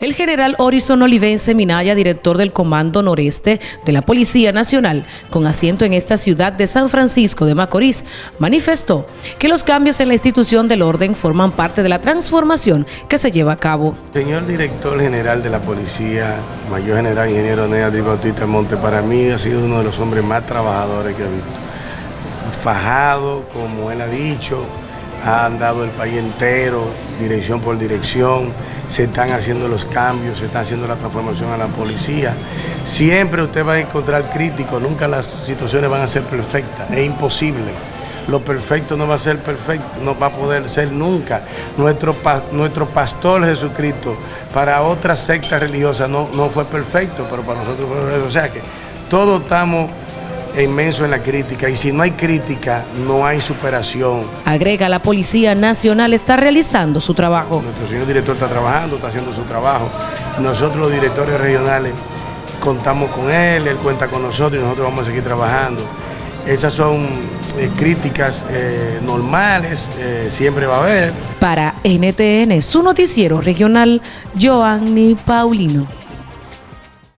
El general Horizon Olivense Minaya, director del Comando Noreste de la Policía Nacional, con asiento en esta ciudad de San Francisco de Macorís, manifestó que los cambios en la institución del orden forman parte de la transformación que se lleva a cabo. Señor director general de la Policía, Mayor General Ingeniero Nea Bautista Monte, para mí ha sido uno de los hombres más trabajadores que he visto. Fajado, como él ha dicho, ha andado el país entero, dirección por dirección, se están haciendo los cambios, se está haciendo la transformación a la policía. Siempre usted va a encontrar críticos, nunca las situaciones van a ser perfectas, es imposible. Lo perfecto no va a ser perfecto, no va a poder ser nunca. Nuestro, nuestro pastor Jesucristo para otras sectas religiosas no, no fue perfecto, pero para nosotros fue perfecto. O sea que todos estamos inmenso en la crítica y si no hay crítica no hay superación. Agrega, la Policía Nacional está realizando su trabajo. Nuestro señor director está trabajando, está haciendo su trabajo. Nosotros los directores regionales contamos con él, él cuenta con nosotros y nosotros vamos a seguir trabajando. Esas son eh, críticas eh, normales, eh, siempre va a haber. Para NTN, su noticiero regional, Joanny Paulino.